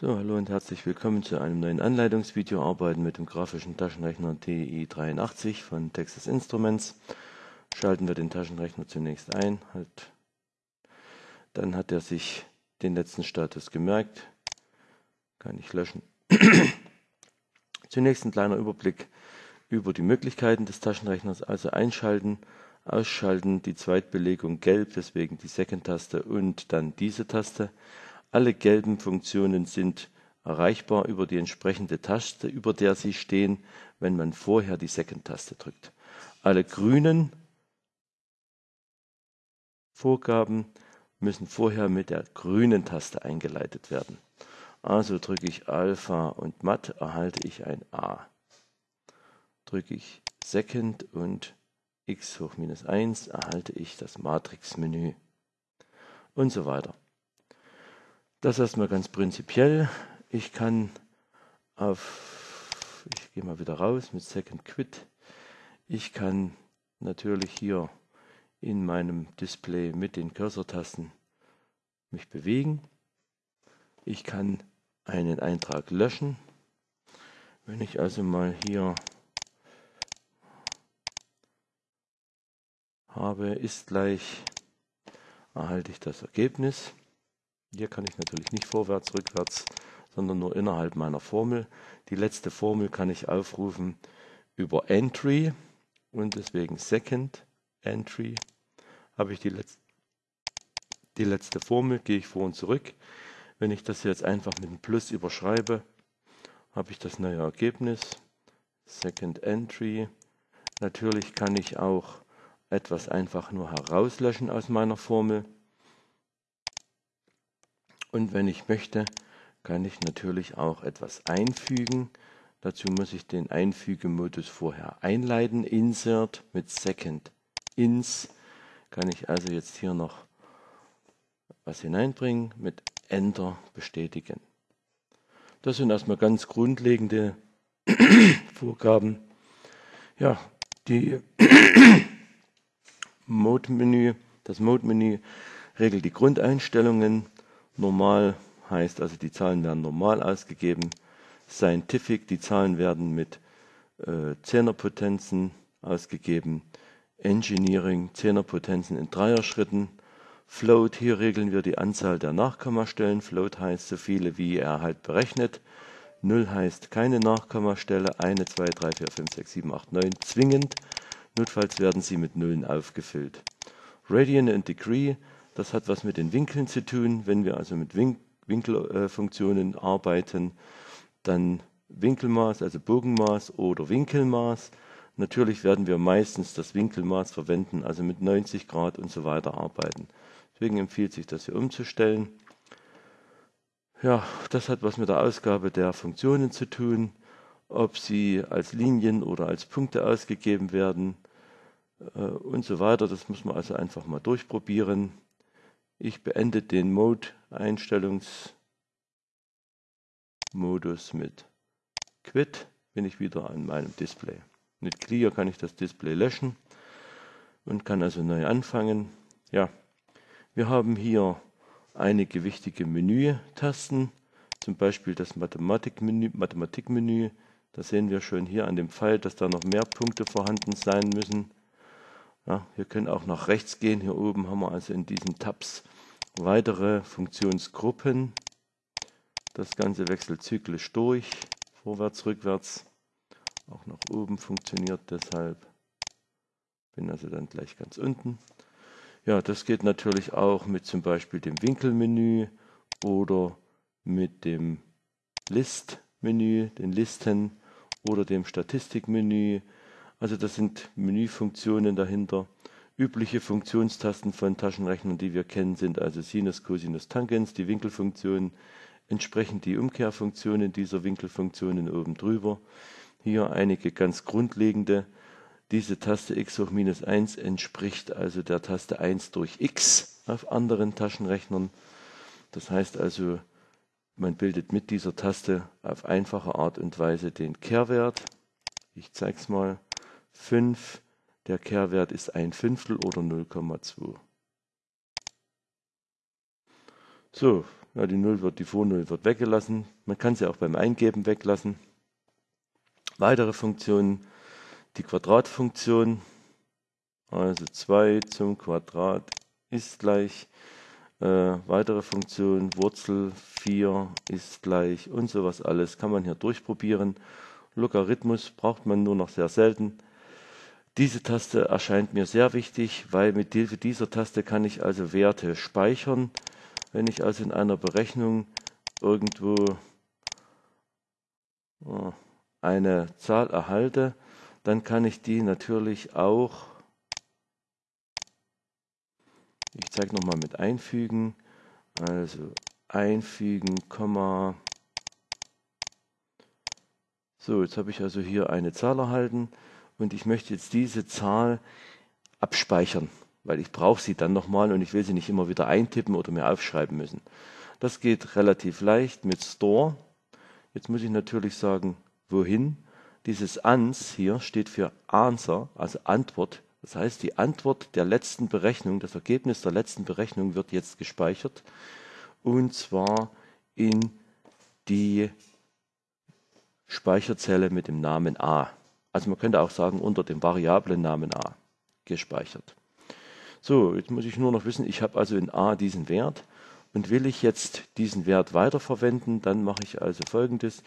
So, hallo und herzlich willkommen zu einem neuen Anleitungsvideo Arbeiten mit dem grafischen Taschenrechner TI83 von Texas Instruments. Schalten wir den Taschenrechner zunächst ein. Halt. Dann hat er sich den letzten Status gemerkt. Kann ich löschen. zunächst ein kleiner Überblick über die Möglichkeiten des Taschenrechners. Also einschalten, ausschalten, die Zweitbelegung gelb, deswegen die Second-Taste und dann diese Taste. Alle gelben Funktionen sind erreichbar über die entsprechende Taste, über der sie stehen, wenn man vorher die Second-Taste drückt. Alle grünen Vorgaben müssen vorher mit der grünen Taste eingeleitet werden. Also drücke ich Alpha und Matt, erhalte ich ein A. Drücke ich Second und x hoch minus 1, erhalte ich das Matrix-Menü und so weiter. Das erstmal ganz prinzipiell. Ich kann auf, ich gehe mal wieder raus mit Second Quit. Ich kann natürlich hier in meinem Display mit den Cursor-Tasten mich bewegen. Ich kann einen Eintrag löschen. Wenn ich also mal hier habe, ist gleich, erhalte ich das Ergebnis. Hier kann ich natürlich nicht vorwärts, rückwärts, sondern nur innerhalb meiner Formel. Die letzte Formel kann ich aufrufen über Entry und deswegen Second Entry habe ich die, Letz die letzte Formel, gehe ich vor und zurück. Wenn ich das jetzt einfach mit einem Plus überschreibe, habe ich das neue Ergebnis. Second Entry. Natürlich kann ich auch etwas einfach nur herauslöschen aus meiner Formel. Und wenn ich möchte, kann ich natürlich auch etwas einfügen. Dazu muss ich den Einfügemodus vorher einleiten. Insert mit Second Ins kann ich also jetzt hier noch was hineinbringen, mit Enter bestätigen. Das sind erstmal ganz grundlegende Vorgaben. Ja, die Mode-Menü, das Mode-Menü regelt die Grundeinstellungen Normal heißt also, die Zahlen werden normal ausgegeben. Scientific, die Zahlen werden mit äh, Zehnerpotenzen ausgegeben. Engineering, Zehnerpotenzen in Dreierschritten. Float, hier regeln wir die Anzahl der Nachkommastellen. Float heißt so viele, wie er halt berechnet. 0 heißt keine Nachkommastelle. 1, 2, 3, 4, 5, 6, 7, 8, 9 zwingend. Notfalls werden sie mit Nullen aufgefüllt. Radian und Degree das hat was mit den Winkeln zu tun. Wenn wir also mit Win Winkelfunktionen äh, arbeiten, dann Winkelmaß, also Bogenmaß oder Winkelmaß. Natürlich werden wir meistens das Winkelmaß verwenden, also mit 90 Grad und so weiter arbeiten. Deswegen empfiehlt sich das hier umzustellen. Ja, das hat was mit der Ausgabe der Funktionen zu tun, ob sie als Linien oder als Punkte ausgegeben werden äh, und so weiter. Das muss man also einfach mal durchprobieren. Ich beende den Mode-Einstellungsmodus mit Quit, bin ich wieder an meinem Display. Mit Clear kann ich das Display löschen und kann also neu anfangen. Ja, wir haben hier einige wichtige Menü-Tasten, zum Beispiel das Mathematikmenü. Mathematikmenü. Da sehen wir schon hier an dem Pfeil, dass da noch mehr Punkte vorhanden sein müssen. Ja, wir können auch nach rechts gehen. Hier oben haben wir also in diesen Tabs weitere Funktionsgruppen. Das Ganze wechselt zyklisch durch, vorwärts, rückwärts. Auch nach oben funktioniert deshalb. Bin also dann gleich ganz unten. Ja, das geht natürlich auch mit zum Beispiel dem Winkelmenü oder mit dem List-Menü, den Listen oder dem Statistikmenü. Also das sind Menüfunktionen dahinter. Übliche Funktionstasten von Taschenrechnern, die wir kennen, sind also Sinus, Cosinus, Tangens, die Winkelfunktion, entsprechend die Umkehrfunktionen dieser Winkelfunktionen oben drüber. Hier einige ganz grundlegende. Diese Taste x hoch minus 1 entspricht also der Taste 1 durch x auf anderen Taschenrechnern. Das heißt also, man bildet mit dieser Taste auf einfache Art und Weise den Kehrwert. Ich zeige es mal. 5 der Kehrwert ist ein Fünftel oder 0,2. So, Ja, die 0 wird, die Vor-Null wird weggelassen. Man kann sie auch beim Eingeben weglassen. Weitere Funktionen, die Quadratfunktion, also 2 zum Quadrat ist gleich äh, weitere Funktion, Wurzel 4 ist gleich und sowas alles kann man hier durchprobieren. Logarithmus braucht man nur noch sehr selten. Diese Taste erscheint mir sehr wichtig, weil mit Hilfe dieser Taste kann ich also Werte speichern. Wenn ich also in einer Berechnung irgendwo äh, eine Zahl erhalte, dann kann ich die natürlich auch, ich zeige nochmal mit einfügen, also einfügen, Komma. So, jetzt habe ich also hier eine Zahl erhalten und ich möchte jetzt diese Zahl abspeichern, weil ich brauche sie dann nochmal und ich will sie nicht immer wieder eintippen oder mir aufschreiben müssen. Das geht relativ leicht mit Store. Jetzt muss ich natürlich sagen, wohin. Dieses ans hier steht für Answer, also Antwort. Das heißt, die Antwort der letzten Berechnung, das Ergebnis der letzten Berechnung wird jetzt gespeichert. Und zwar in die Speicherzelle mit dem Namen A. Also man könnte auch sagen, unter dem Variablennamen A gespeichert. So, jetzt muss ich nur noch wissen, ich habe also in A diesen Wert und will ich jetzt diesen Wert weiterverwenden, dann mache ich also folgendes.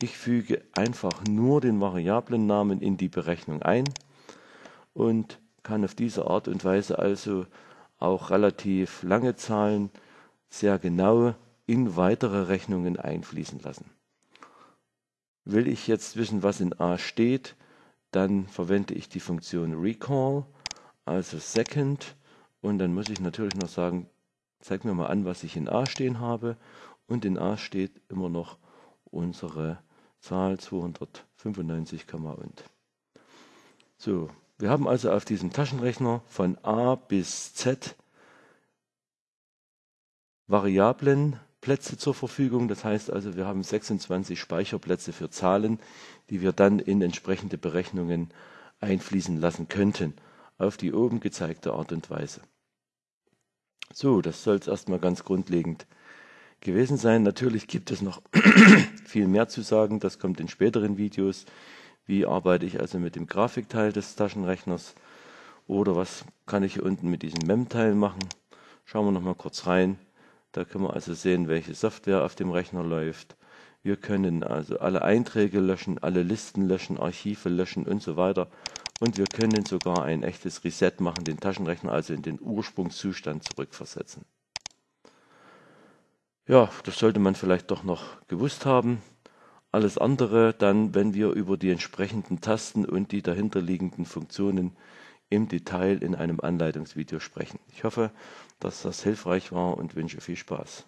Ich füge einfach nur den Variablennamen in die Berechnung ein und kann auf diese Art und Weise also auch relativ lange Zahlen sehr genau in weitere Rechnungen einfließen lassen. Will ich jetzt wissen, was in A steht, dann verwende ich die Funktion recall, also second, und dann muss ich natürlich noch sagen, zeig mir mal an, was ich in A stehen habe. Und in A steht immer noch unsere Zahl 295, und. So, wir haben also auf diesem Taschenrechner von A bis Z Variablenplätze zur Verfügung. Das heißt also, wir haben 26 Speicherplätze für Zahlen, die wir dann in entsprechende Berechnungen einfließen lassen könnten, auf die oben gezeigte Art und Weise. So, das soll es erstmal ganz grundlegend gewesen sein. Natürlich gibt es noch viel mehr zu sagen, das kommt in späteren Videos. Wie arbeite ich also mit dem Grafikteil des Taschenrechners oder was kann ich hier unten mit diesem MEM-Teil machen? Schauen wir noch mal kurz rein. Da können wir also sehen, welche Software auf dem Rechner läuft. Wir können also alle Einträge löschen, alle Listen löschen, Archive löschen und so weiter. Und wir können sogar ein echtes Reset machen, den Taschenrechner also in den Ursprungszustand zurückversetzen. Ja, das sollte man vielleicht doch noch gewusst haben. Alles andere dann, wenn wir über die entsprechenden Tasten und die dahinterliegenden Funktionen im Detail in einem Anleitungsvideo sprechen. Ich hoffe, dass das hilfreich war und wünsche viel Spaß.